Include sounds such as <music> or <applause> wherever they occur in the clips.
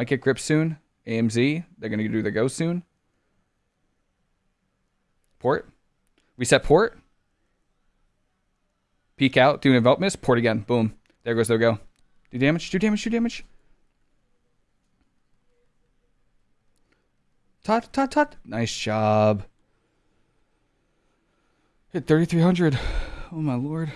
Might get grip soon. AMZ, they're going to do the go soon. Port. Reset port. Peek out, do an envelop miss, port again. Boom. There goes their go. Do damage, do damage, do damage. Tut, tut, tut. Nice job. Hit 3,300. Oh my lord.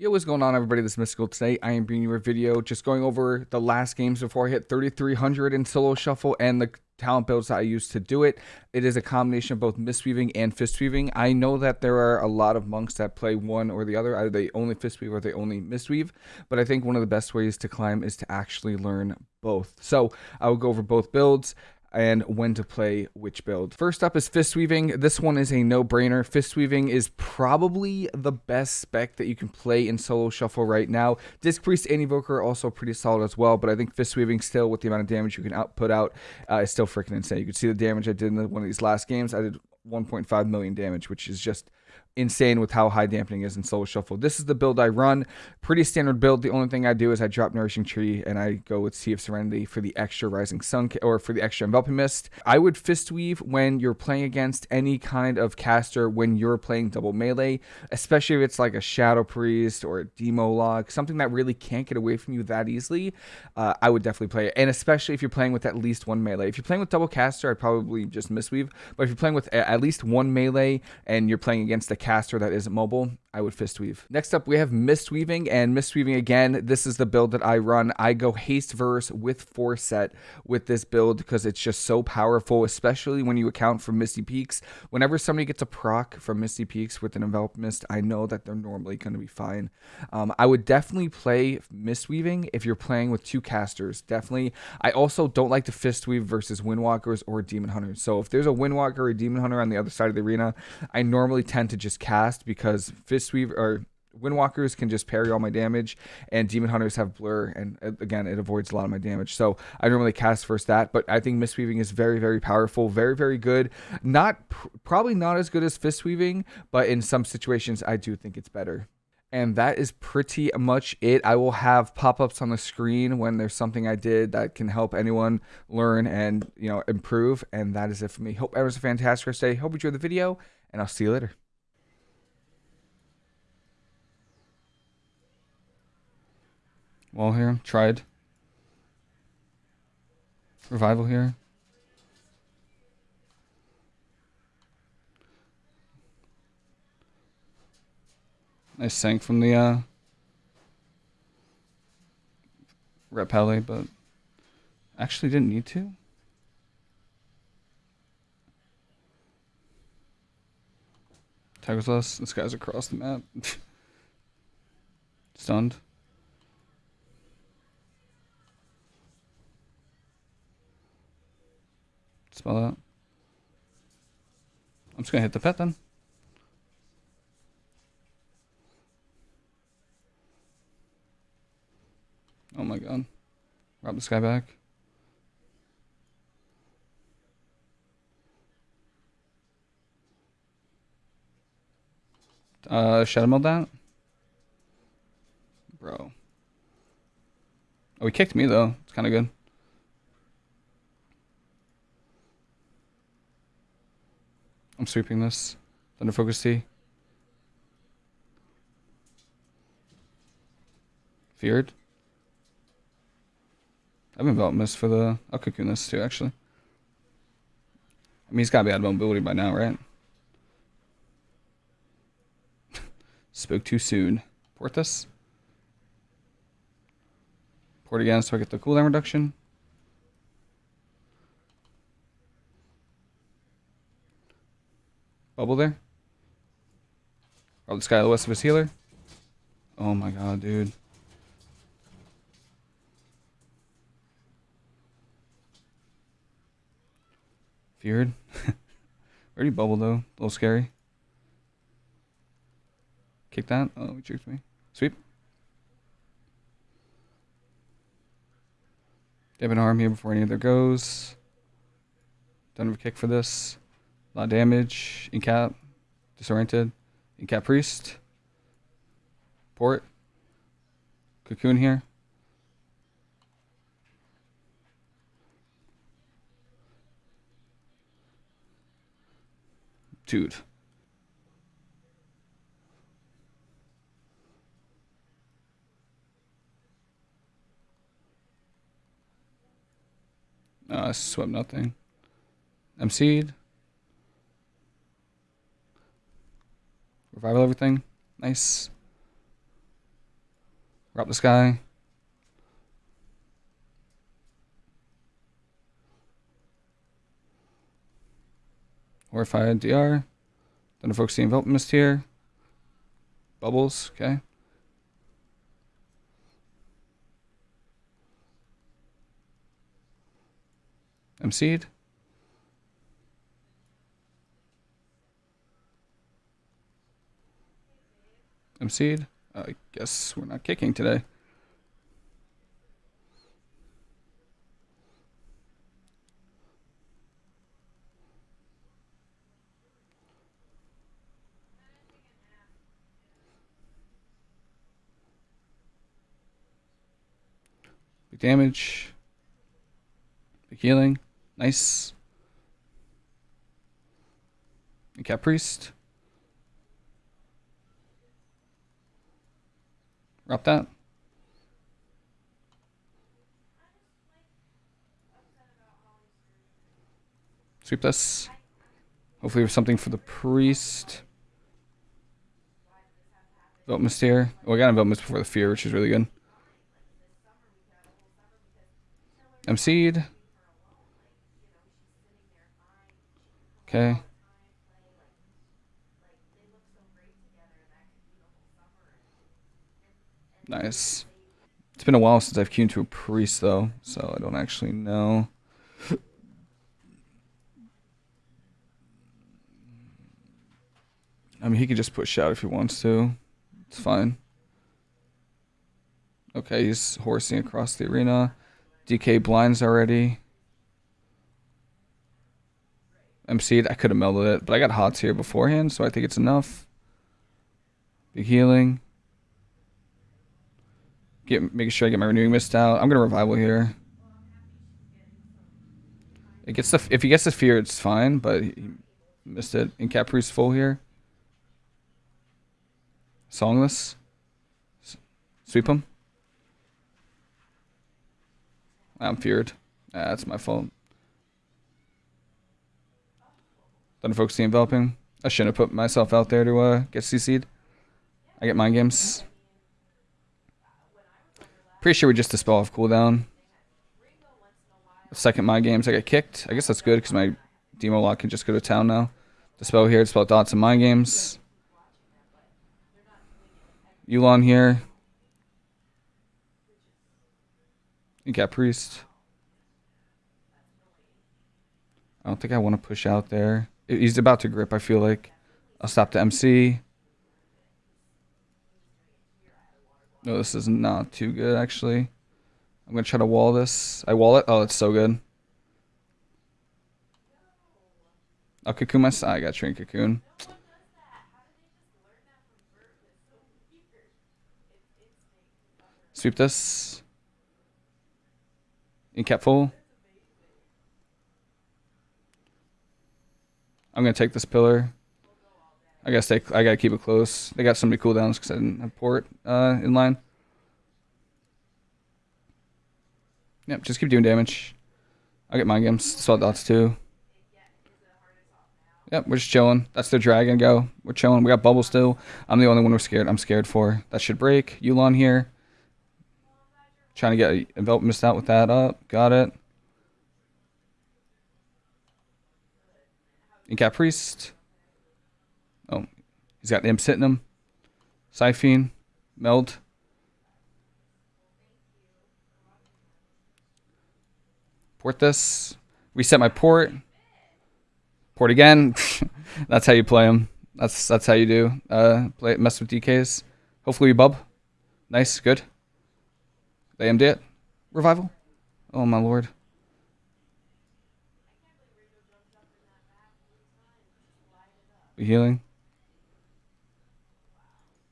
Yo, what's going on everybody? This is Mystical. Today I am bringing you a video just going over the last games before I hit 3,300 in solo shuffle and the talent builds that I use to do it. It is a combination of both mistweaving and fistweaving. I know that there are a lot of monks that play one or the other. Either they only fistweave or they only mistweave. But I think one of the best ways to climb is to actually learn both. So I will go over both builds and when to play which build. First up is Fist Weaving. This one is a no-brainer. Fist Weaving is probably the best spec that you can play in solo shuffle right now. Disc Priest and Evoker are also pretty solid as well, but I think Fist Weaving still, with the amount of damage you can output out, uh, is still freaking insane. You can see the damage I did in the, one of these last games. I did 1.5 million damage, which is just insane with how high dampening is in Solo Shuffle. This is the build I run. Pretty standard build. The only thing I do is I drop Nourishing Tree and I go with Tea of Serenity for the extra Rising Sun or for the extra Enveloping Mist. I would Fist Weave when you're playing against any kind of caster when you're playing double melee, especially if it's like a Shadow Priest or a Demo Lock, something that really can't get away from you that easily. Uh, I would definitely play it. And especially if you're playing with at least one melee. If you're playing with double caster, I'd probably just Mistweave. But if you're playing with at least one melee and you're playing against a caster that isn't mobile, I would fist weave. Next up, we have mist weaving and mist weaving again. This is the build that I run. I go haste verse with force set with this build because it's just so powerful, especially when you account for Misty Peaks. Whenever somebody gets a proc from Misty Peaks with an envelop mist, I know that they're normally going to be fine. Um, I would definitely play mist weaving if you're playing with two casters. Definitely. I also don't like to fist weave versus windwalkers or demon hunters. So if there's a windwalker or a demon hunter on the other side of the arena, I normally tend to just cast because fist weave or Windwalkers can just parry all my damage, and Demon Hunters have Blur, and uh, again, it avoids a lot of my damage. So I normally cast first that, but I think Mistweaving is very, very powerful, very, very good. Not probably not as good as Fist Weaving, but in some situations, I do think it's better. And that is pretty much it. I will have pop-ups on the screen when there's something I did that can help anyone learn and you know improve. And that is it for me. Hope everyone's a fantastic day. Hope you enjoyed the video, and I'll see you later. Wall here. Tried. Revival here. Nice sank from the uh, Repelli, but actually didn't need to. Tiger's us. This guy's across the map. <laughs> Stunned. Spell that. I'm just gonna hit the pet then. Oh my god. Rob this guy back. Uh, Shadow Meld that? Bro. Oh, he kicked me though. It's kind of good. I'm sweeping this. Thunder Focus Tea. Feared. I've been Belt Mist for the... I'll cocoon this too, actually. I mean, he's got to be out of mobility by now, right? <laughs> Spoke too soon. Port this. Port again so I get the cooldown reduction. Bubble there. Oh, this guy the west of his healer. Oh my god, dude. Feared. <laughs> Already bubble though. A little scary. Kick that. Oh, he tricked me. Sweep. They have an arm here before any of their goes. Have a kick for this. Lot of damage. Incap. Disoriented. Incap Priest. Port. Cocoon here. Dude. Uh, swept nothing. I'm seed. Revival everything. Nice. Drop this guy. Or if I had DR, then focus the envelop mist here. Bubbles, okay. MC'd. MC'd. I guess we're not kicking today. Big damage. Big healing. Nice. And Priest. Drop that. Sweep this. Hopefully there's something for the priest. Vote here. Oh, I got a Vote before the fear, which is really good. MC'd. Okay. Nice. It's been a while since I've queued to a priest, though, so I don't actually know. I mean, he could just push out if he wants to. It's fine. Okay, he's horsing across the arena. DK blinds already. MC'd. I could have melded it, but I got hots here beforehand, so I think it's enough. Big healing. Get making sure I get my renewing mist out. I'm gonna revival here. It gets the if he gets the fear, it's fine, but he missed it. Incap Priest full here. Songless. Sweep him. I'm feared. Ah, that's my fault. The enveloping. I shouldn't have put myself out there to uh, get CC'd. I get mind games. Pretty sure we just dispel off cooldown. second mind games, I get kicked. I guess that's good because my demo lock can just go to town now. Dispel here, dispel dots in mind games. Yu'lon here. You got priest. I don't think I want to push out there. He's about to grip, I feel like. I'll stop the MC. No, this is not too good, actually. I'm going to try to wall this. I wall it. Oh, it's so good. I'll cocoon my... I got train cocoon. Sweep this. In cap full. I'm gonna take this pillar. I gotta stay. I gotta keep it close. They got so many cooldowns because I didn't have port uh, in line. Yep, just keep doing damage. I'll get mind games. Salt dots too. Yep, we're just chilling. That's the dragon go. We're chilling. We got bubble still. I'm the only one we're scared. I'm scared for. That should break. Yu'lon here. Trying to get a envelop missed out with that up. Got it. Incap Priest. He's got him. Siphene. Meld. Port this. Reset my port. Port again. <laughs> that's how you play them. That's that's how you do. Uh, play mess with DKs. Hopefully we bub. Nice, good. They AMD it. Revival. Oh my lord. Healing.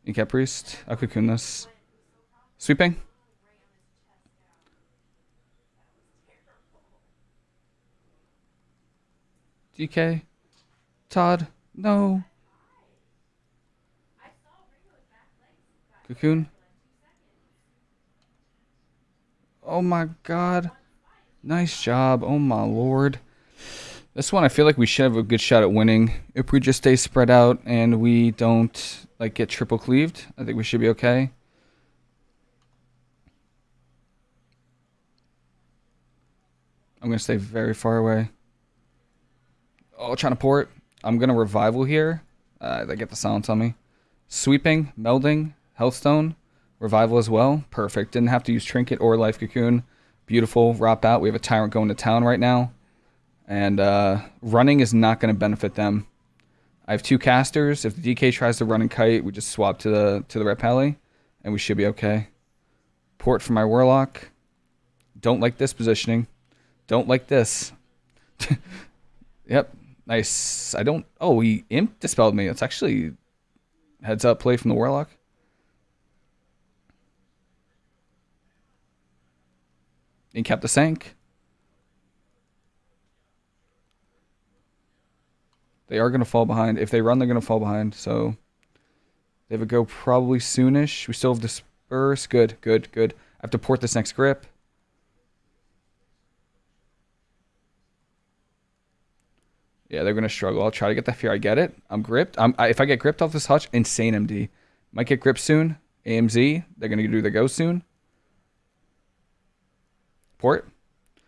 Incap Priest. This. Sweeping. DK. Todd. No. Cocoon. Oh my god. Nice job. Oh my lord. This one I feel like we should have a good shot at winning. If we just stay spread out and we don't like get triple cleaved, I think we should be okay. I'm going to stay very far away. Oh, trying to port. I'm going to revival here. Uh, they get the silence on me. Sweeping, melding, healthstone, revival as well. Perfect. Didn't have to use trinket or life cocoon. Beautiful. Rop out. We have a tyrant going to town right now. And uh, running is not going to benefit them. I have two casters. If the DK tries to run and kite, we just swap to the to the rep pally, and we should be okay. Port for my warlock. Don't like this positioning. Don't like this. <laughs> yep. Nice. I don't... Oh, he imp dispelled me. It's actually heads up play from the warlock. And kept the sank. They are going to fall behind. If they run, they're going to fall behind. So they have a go probably soonish. We still have disperse. Good, good, good. I have to port this next grip. Yeah, they're going to struggle. I'll try to get that fear. I get it. I'm gripped. I'm, I, if I get gripped off this hutch, insane MD. Might get gripped soon. AMZ, they're going to do the go soon. Port.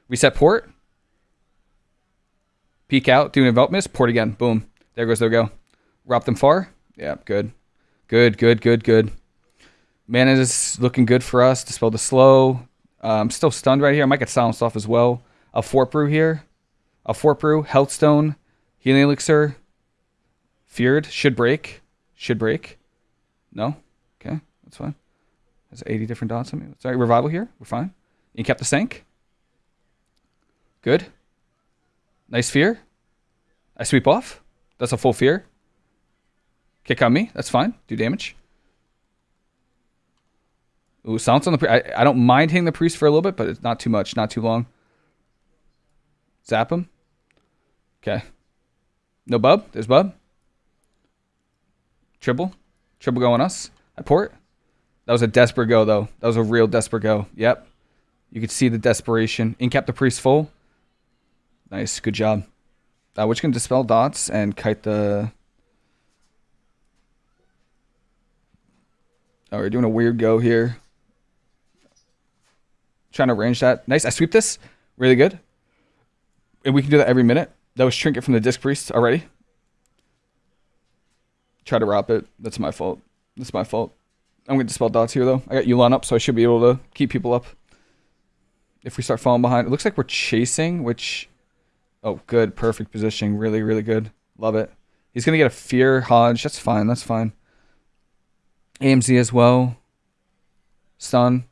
Reset port. Peek out, do an envelop miss, port again. Boom. There goes their go. Rop them far. Yeah, good. Good, good, good, good. Mana is looking good for us. Dispel the slow. I'm um, still stunned right here. I might get silenced off as well. A fort brew here. A fort brew. Healthstone. Healing elixir. Feared. Should break. Should break. No? Okay, that's fine. Has 80 different dots on me. Sorry, revival here. We're fine. You kept the sank. Good. Nice fear. I sweep off. That's a full fear. Kick on me. That's fine. Do damage. Ooh, silence on the. I, I don't mind hitting the priest for a little bit, but it's not too much. Not too long. Zap him. Okay. No bub. There's bub. Triple. Triple go on us. I port. That was a desperate go, though. That was a real desperate go. Yep. You could see the desperation. Incap the priest full. Nice, good job. Uh, which can dispel dots and kite the... Oh, we're doing a weird go here. Trying to range that. Nice, I sweep this. Really good. And we can do that every minute. That was Trinket from the Disc Priest already. Try to wrap it. That's my fault. That's my fault. I'm going to dispel dots here, though. I got Yu'lon up, so I should be able to keep people up. If we start falling behind. It looks like we're chasing, which Oh, good. Perfect positioning. Really, really good. Love it. He's going to get a Fear Hodge. That's fine. That's fine. AMZ as well. Stun.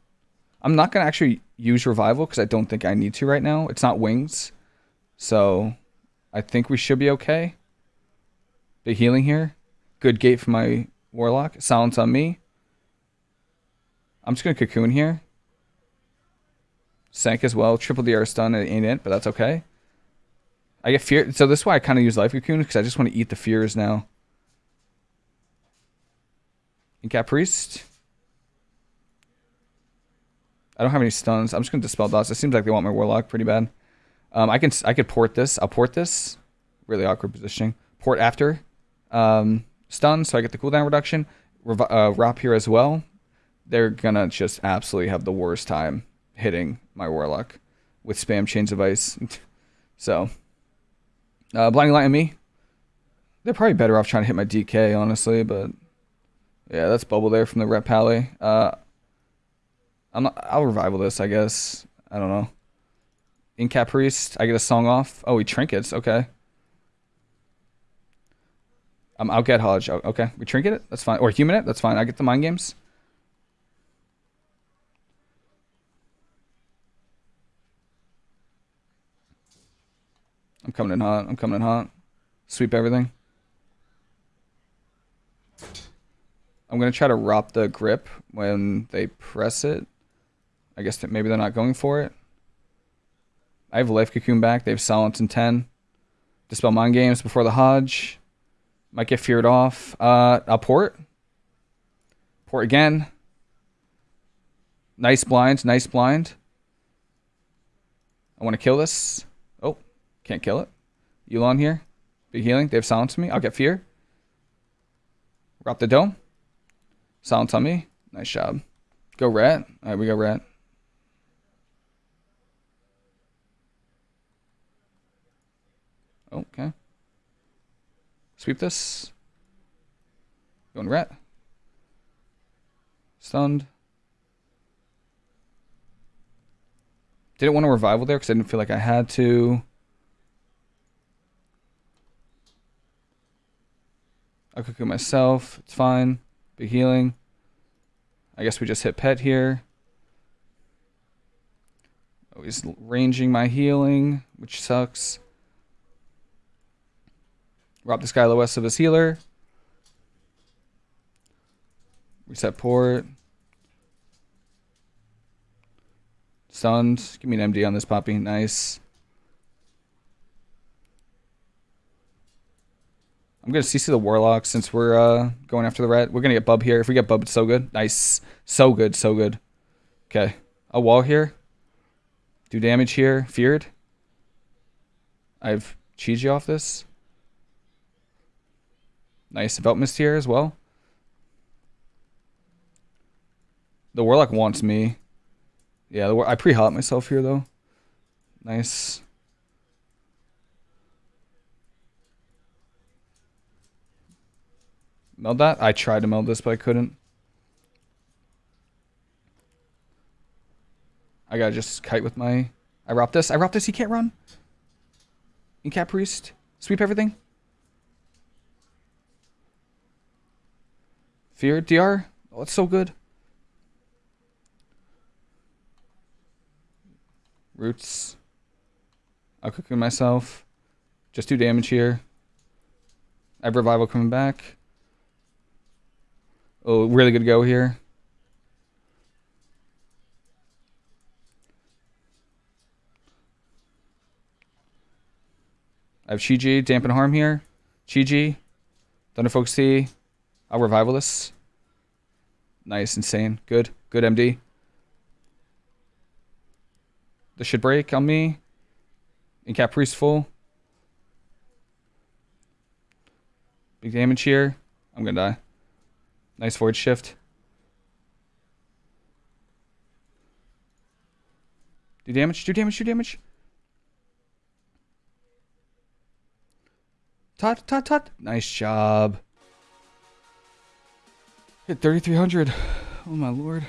I'm not going to actually use Revival because I don't think I need to right now. It's not Wings. So I think we should be okay. Big healing here. Good gate for my Warlock. Silence on me. I'm just going to Cocoon here. Sank as well. Triple DR stun. It ain't it, but that's okay. I get fear. So this is why I kind of use Life Cocoon because I just want to eat the fears now. Incap Priest. I don't have any stuns. I'm just gonna dispel dots. It seems like they want my warlock pretty bad. Um, I can I could port this. I'll port this. Really awkward positioning. Port after. Um, stun, so I get the cooldown reduction. Uh, Rop here as well. They're gonna just absolutely have the worst time hitting my warlock with spam chains of ice. <laughs> so uh, Blinding Light and me. They're probably better off trying to hit my DK, honestly, but yeah, that's bubble there from the Rep Pally. Uh, I'm not, I'll revival this, I guess. I don't know. Incap Priest, I get a song off. Oh, he trinkets, okay. Um, I'll get Hodge. Oh, okay, we trinket it. That's fine. Or human it. That's fine. I get the mind games. I'm coming in hot. I'm coming in hot. Sweep everything. I'm going to try to rop the grip when they press it. I guess that maybe they're not going for it. I have Life Cocoon back. They have Silence in 10. Dispel Mind Games before the Hodge. Might get feared off. Uh, a port. Port again. Nice blind. Nice blind. I want to kill this. Oh, can't kill it. Elon here. Big healing. They have silence on me. I'll get fear. Drop the dome. Silence on me. Nice job. Go rat. All right, we go rat. Oh, okay. Sweep this. Going rat. Stunned. Didn't want a revival there because I didn't feel like I had to. I'll cook it myself. It's fine. Big healing. I guess we just hit pet here. Oh, he's ranging my healing, which sucks. Rob this guy lowest of his healer. Reset port. Stunned. Give me an MD on this poppy. Nice. I'm to CC the Warlock since we're uh, going after the rat. We're to get Bub here. If we get Bub, it's so good. Nice. So good, so good. Okay. A wall here. Do damage here. Feared. I have Chi off this. Nice. Mist here as well. The Warlock wants me. Yeah, I pre-hot myself here, though. Nice. Meld that? I tried to meld this, but I couldn't. I gotta just kite with my... I rock this. I rock this. He can't run. Incap Priest. Sweep everything. Fear DR. Oh, it's so good. Roots. I'll cook myself. Just do damage here. I have revival coming back. Oh, really good go here. I have Chi-Ji, Dampen Harm here. Chi-Ji, Thunder Focus Tea. I'll revival this. Nice, insane. Good. Good MD. This should break on me. Incap Priest full. Big damage here. I'm gonna die. Nice forward shift. Do damage, do damage, do damage. Tot, tot, tot. Nice job. Hit 3,300. Oh my lord.